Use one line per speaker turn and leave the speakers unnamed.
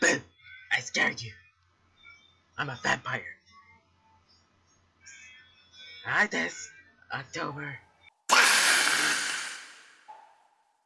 Boo! I scared you. I'm a vampire. Hi, this October.